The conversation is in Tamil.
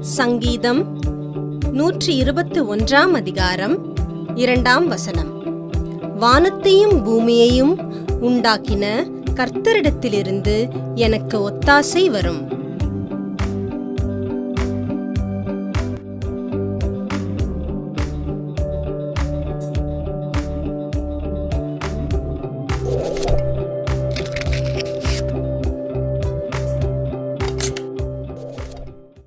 சங்கீதம் நூற்றி இருபத்து ஒன்றாம் அதிகாரம் இரண்டாம் வசனம். வானத்தையும் பூமியையும் உண்டாக்கின கர்த்தரிடத்திலிருந்து எனக்கு ஒத்தாசை வரும்.